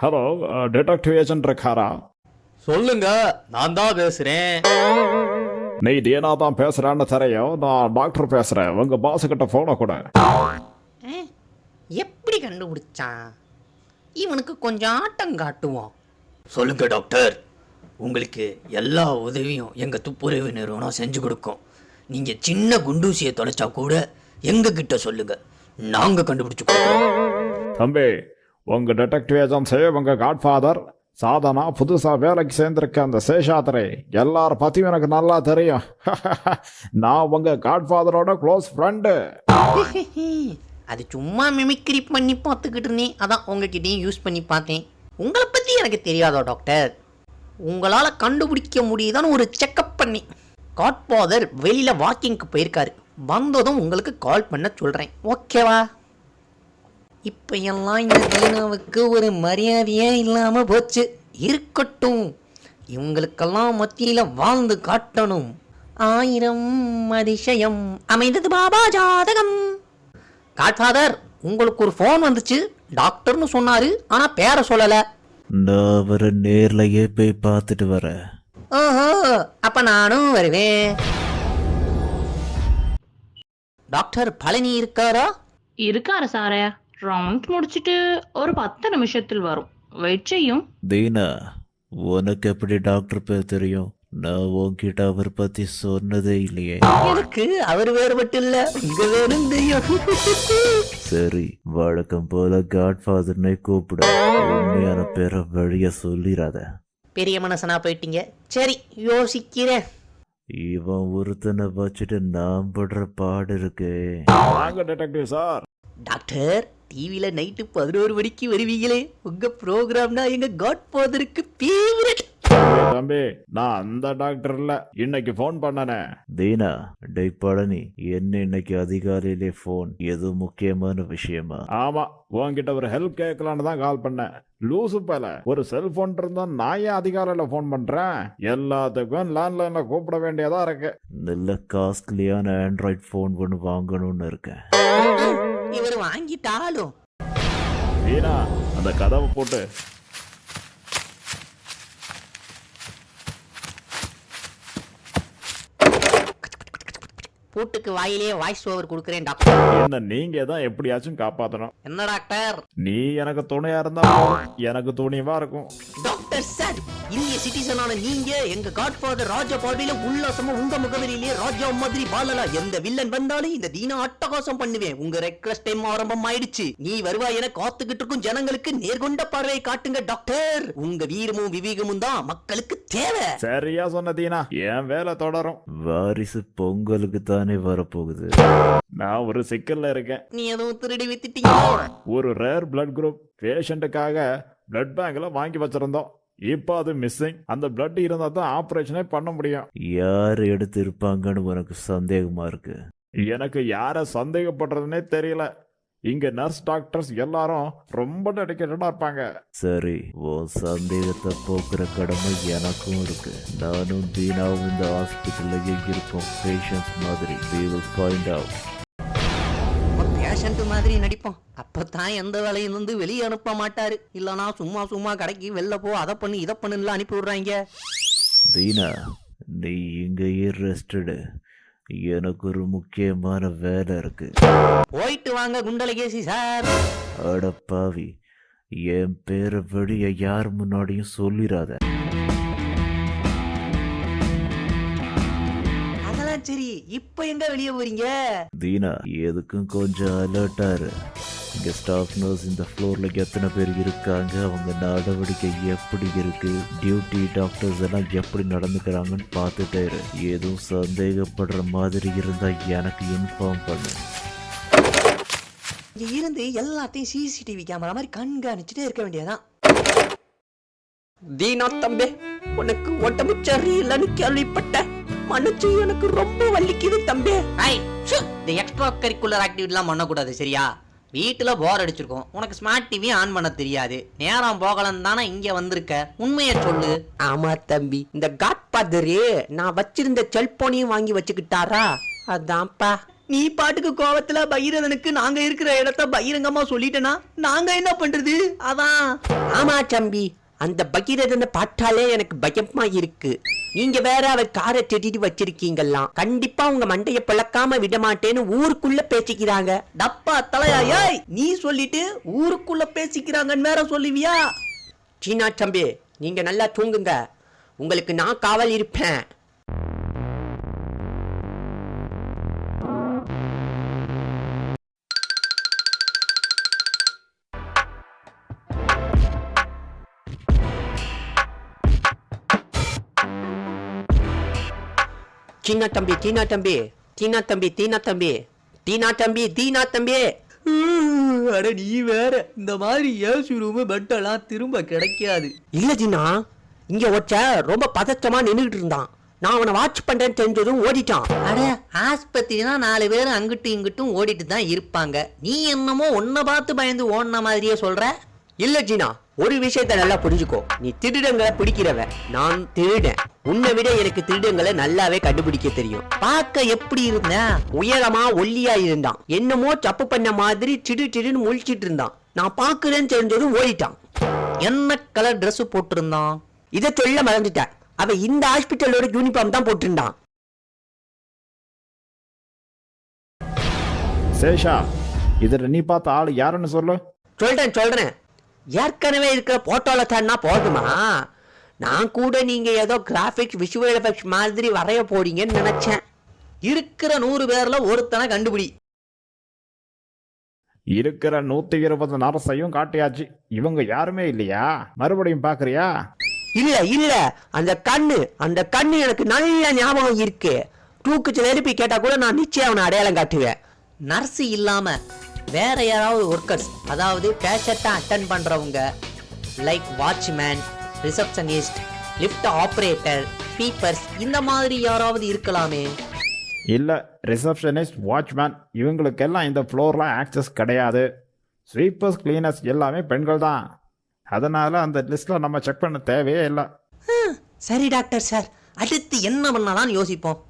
Hello detective agent இருக்காரா சொல்லுங்க நான் தான் பேசுறேன். நீ டீனா தான் பேசுறான்னு தெரியும். நான் டாக்டர் பேசுறேன். உங்க பாஸ் கிட்ட போன கூட. எப்படி கண்டுபிடிச்சான்? இவனுக்கு கொஞ்சம் ஆட்டம் காட்டுவோம் சொல்லுங்க டாக்டர் உங்களுக்கு எல்லா உதவியும் எங்க துப்புரவு நிறுவனம் செஞ்சு கொடுக்கும். நீங்க சின்ன குண்டூசியை தொலைச்சா கூட எங்க கிட்ட சொல்லுங்க. நாங்க கண்டுபிடிச்சு கொடுக்குறோம். தம்பி உங்கள் டிடெக்டிவ் ஏஜென்சி உங்கள் காட்ஃபாதர் சாதனா புதுசாக வேலைக்கு சேர்ந்துருக்க அந்த சேஷாத்திரை எல்லார பற்றியும் எனக்கு நல்லா தெரியும். நான் உங்கள் காட்ஃபாதரோட க்ளோஸ் ஃப்ரெண்டு அது சும்மா மிமிக்ரி பண்ணி பார்த்துக்கிட்டு இருந்தேன். அதான் உங்ககிட்டயும் யூஸ் பண்ணி பார்த்தேன். உங்களை பற்றி எனக்கு தெரியாதோ டாக்டர் உங்களால் கண்டுபிடிக்க முடியுதான்னு ஒரு செக்கப் பண்ணி காட்ஃபாதர் வெளியில் வாக்கிங்க்கு போயிருக்காரு. வந்ததும் உங்களுக்கு கால் பண்ண சொல்கிறேன் ஓகேவா இப்போ எல்லாம் இந்த தீனாவுக்கு ஒரு மரியாதையே இல்லாமல் போச்சு. இருக்கட்டும். இவங்களுக்கெல்லாம் மத்தியில் வாழ்ந்து காட்டணும். ஆயிரம் அதிசயம். அமைந்தது பாபா ஜாதகம். காட்ஃபாதர் உங்களுக்கு ஒரு ஃபோன் வந்துச்சு. டாக்டர்னு சொன்னாரு ஆனா பேரை சொல்லல. நான் அவரை நேர்லயே போய் பார்த்துட்டு வரேன் ஓஹோ அப்ப நானும் வருவேன். டாக்டர் பழனி இருக்காரா? இருக்காரு சாரே. ரவுண்ட் முடிச்சிட்டு ஒரு பத்து நிமிஷத்தில் வரும். வெயிட் செய்யும் தீனா உனக்கு எப்படி டாக்டர் பேர் தெரியும்? நான் உன்கிட்ட அவர் பத்தி சொன்னதே இல்லையே. எனக்கு அவர் வேறு மட்டும் இல்ல. தெரியும் சரி வழக்கம் போல காட்ஃபாதர்னே கூப்பிடு. உண்மையான பேரை வழிய சொல்லிடாத. பெரிய மனசனா போயிட்டீங்க. சரி யோசிக்கிறேன். இவன் ஒருத்தனை வச்சுட்டு நான் படுற பாடு இருக்கே. வாங்க டிடெக்டிவ் சார். டாக்டர் டிவியில் நைட்டு பதினோரு மணிக்கு வருவீங்களே? உங்க ப்ரோக்ராம்னா எங்க காட் ஃபாதருக்கு ஃபேவரட் தம்பி நான் அந்த டாக்டர் இல்ல இன்னைக்கு ஃபோன் பண்ணனே. தீனா டேய் பழனி என்ன இன்னைக்கு அதிகாலையிலே ஃபோன் ஏதோ முக்கியமான விஷயமா? ஆமா உன்கிட்ட ஒரு ஹெல்ப் கேட்கலான்னு தான் கால் பண்ணேன். லூசு பல. ஒரு செல்போன் இருந்தா நான் ஏன் அதிகாலையில ஃபோன் பண்றேன்? எல்லாத்துக்கும் லேண்ட்லைன்ல கூப்பிட வேண்டியதா இருக்கு. நல்ல காஸ்ட்லியான ஆண்ட்ராய்ட் ஃபோன் ஒன்று வாங்கணும்னு இருக்கேன். இவர் வாங்கிட்டாலும். வீணா அந்த கதவை போட்டு. பூட்டுக்கு வாயிலே வாய்ஸ் ஓவர் கொடுக்குறேன் டாக்டர் என்ன நீங்க தான் எப்படியாச்சும் காப்பாத்தணும். என்ன டாக்டர் நீ எனக்கு துணையா இருந்தா. எனக்கு துணிவா இருக்கும். டாக்டர் சார் இந்திய சிட்டிசனான நீங்க எங்க காட்ஃபாதர் ராஜா பார்வையில உல்லாசமா உங்க முகவரியிலே ராஜா மாதிரி வாழலாம் எந்த வில்லன் வந்தாலும் இந்த தீனா அட்டகாசம் பண்ணுவேன். உங்க ரெக்வஸ்ட் டைம் ஆரம்பம் ஆயிடுச்சு. நீ வருவாய் என காத்துக்கிட்டு இருக்கும் ஜனங்களுக்கு நேர்கொண்ட பார்வையை காட்டுங்க டாக்டர் உங்க வீரமும் விவேகமும் தான் மக்களுக்கு தேவை. சரியா சொன்னதீனா என் வேலை தொடரும். வாரிசு பொங்கலுக்கு தானே வரப்போகுது. நான் ஒரு சிக்கல்ல இருக்கேன். நீ எதுவும் திருடி வித்துட்டீங்க? ஒரு ரேர் பிளட் குரூப் பேஷண்ட்டுக்காக பிளட் பேங்க்ல வாங்கி வச்சிருந்தோம். இப்போ அது மிஸ்ஸிங் அந்த பிளட் இருந்தா தான் ஆபரேஷனே பண்ண முடியும். யார் எடுத்து இருப்பாங்கன்னு உனக்கு சந்தேகமா இருக்கு? எனக்கு யார சந்தேகப்படுறதுனே தெரியல. இங்க நர்ஸ் டாக்டர்ஸ் எல்லாரும் ரொம்ப டெடிக்கேட்டடா இருப்பாங்க. சரி உன் சந்தேகத்தை போக்குற கடமை எனக்கும் இருக்கு. நானும் தீனாவும் இந்த ஹாஸ்பிட்டல்ல இருக்கோம் பேஷண்ட்ஸ் மாதிரி we will find out. Patient மாதிரி நடிப்போம். அப்பதான் எந்த வேலையும் இருந்து வெளியே அனுப்ப மாட்டாரு. இல்லனா சும்மா சும்மா கடைக்கு வெளில போ அதை பண்ணு இதை பண்ணுலாம் அனுப்பி விடுறாங்க. தீனா நீ இங்கேயே ரெஸ்டடு எனக்கு ஒரு முக்கியமான வேலை இருக்கு. போயிட்டு வாங்க குண்டலகேசி சார். அட பாவி என் பேரை வெளிய யார் முன்னாடியும் சொல்லிடாத இப்போ எங்க வெளியே போறீங்க? தீனா எதுக்கும் கொஞ்சம் அலர்ட்டா இரு. இங்க ஸ்டாஃப் நர்ஸ் இந்த ஃப்ளோர்ல எத்தனை பேர் இருக்காங்க? அவங்க நடவடிக்கை எப்படி இருக்கு? டியூட்டி டாக்டர்ஸ் எல்லாம் எப்படி நடந்துக்கிறாங்கன்னு பார்த்துட்டே இரு. எதுவும் சந்தேகப்படுற மாதிரி இருந்தா எனக்கு இன்ஃபார்ம் பண்ணு. இங்க இருந்து எல்லாத்தையும் சிசிடிவி கேமரா மாதிரி கண்காணிச்சுட்டே இருக்க வேண்டியதான் தீனா தம்பி உனக்கு உடம்பு சரியில்லைன்னு கேள்விப்பட்டேன். மனசு எனக்கு ரொம்ப வலிக்குது தம்பி. இந்த எக்ஸ்ட்ரா கரிக்குலர் ஆக்டிவிட்டிலாம் பண்ணக்கூடாது சரியா? வீட்டில் போர் அடிச்சிருக்கோம். உனக்கு ஸ்மார்ட் டிவி ஆன் பண்ண தெரியாது. நேரம் போகலன்னு தானே இங்கே வந்திருக்க. உண்மையை சொல்லு. ஆமா தம்பி. இந்த காட் பாதரு நான் வச்சிருந்த செல்போனையும் வாங்கி வச்சுக்கிட்டாரா? அதான்ப்பா. நீ பாட்டுக்கு கோவத்துல பகீரதனுக்கு நாங்க இருக்கிற இடத்த பகிரங்கமா சொல்லிட்டேனா? நாங்க என்ன பண்றது? அதான். ஆமா தம்பி. அந்த பகீரதனை பார்த்தாலே எனக்கு பயமா இருக்கு. நீங்க வேற அவர் காரை திட்டிட்டு வச்சிருக்கீங்கல்லாம் கண்டிப்பா உங்க மண்டைய பிளக்காம விட மாட்டேன்னு ஊருக்குள்ள பேசிக்கிறாங்க. டப்பா தலையா ஏய் நீ சொல்லிட்டு ஊருக்குள்ள பேசிக்கிறாங்கன்னு வேற சொல்லுவியா? சீனா தம்பி நீங்க நல்லா தூங்குங்க. உங்களுக்கு நான் காவல் இருப்பேன். சீனா தம்பி தீனா தம்பி தீனா தம்பி தீனா தம்பி தீனா தம்பி தீனா தம்பி அட நீ வேற. இந்த மாதிரி ஏசி ரூம் பெட்டெல்லாம் திரும்ப கிடைக்காது. இல்ல ஜின்னா. இங்க ஒருத்த ரொம்ப பதற்றமா நின்னுகிட்டு இருந்தான். நான் அவனை வாட்ச் பண்றேன்னு தெரிஞ்சதும் ஓடிட்டான். அட ஆஸ்பத்திரினா நாலு பேர் அங்கிட்டும் இங்கிட்டும் ஓடிட்டு தான் இருப்பாங்க. நீ என்னமோ உன்னை பார்த்து பயந்து ஓடின மாதிரியே சொல்ற? இல்ல ஜீனா ஒரு விஷயத்த நல்லா புரிஞ்சுக்கோ. நீ திருடங்களை பிடிக்கிறவ நான் திருடன். உன்னை விட எனக்கு திருடங்களை நல்லாவே கண்டுபிடிக்க தெரியும். பார்க்க எப்படி இருந்த உயரமா ஒல்லியா இருந்தான். என்னமோ தப்பு பண்ண மாதிரி சிடு சிடுன்னு முழிச்சிட்டு இருந்தான். நான் பாக்குறேன்னு தெரிஞ்சதும் ஓடிட்டான். என்ன கலர் Dress போட்டிருந்தான்? இதை சொல்ல மறந்துட்டேன். அவன் இந்த ஹாஸ்பிட்டலோட யூனிஃபார்ம் தான் போட்டிருந்தான். சேஷா இதில் நீ பார்த்த ஆள் யாருன்னு சொல்லு? சொல்றேன் சொல்றேன். ஏற்கனவே இருக்கிற போட்டோல தானா போதுமா? நான் கூட நீங்க ஏதோ கிராபிக்ஸ் விஷுவல் எஃபெக்ட்ஸ் மாதிரி வரைய போறீங்கன்னு நினைச்சேன். இருக்கிற நூறு பேர்ல ஒருத்தனை கண்டுபிடி. இருக்கிற நூற்றி இருபது நரசையும் காட்டியாச்சு. இவங்க யாருமே இல்லையா? மறுபடியும் பார்க்குறியா? இல்ல இல்ல. அந்த கண்ணு அந்த கண்ணு எனக்கு நல்ல ஞாபகம் இருக்கு. தூக்குச்சு நெருப்பி கேட்டா கூட நான் நிச்சயம் அவனை அடையாளம் காட்டுவேன். நர்ஸ் இல்லாம வேற யாராவது ஒர்க்கர்ஸ் அதாவது பேஷண்ட்டை அட்டன் பண்றவங்க like watchman receptionist lift operator speakers இந்த மாதிரி யாராவது இருக்கலாமே? இல்லை ரிசப்ஷனிஸ்ட் வாட்ச்மேன் இவங்களுக்கெல்லாம் இந்த ஃப்ளோரில் ஆக்சஸ் கிடையாது. ஸ்வீப்பர்ஸ் கிளீனர்ஸ் எல்லாமே பெண்கள் தான். அதனால் அந்த லிஸ்ட்டில் நம்ம செக் பண்ண தேவையே இல்லை. சரி டாக்டர் சார் அடுத்து என்ன பண்ணலாம்னு யோசிப்போம்.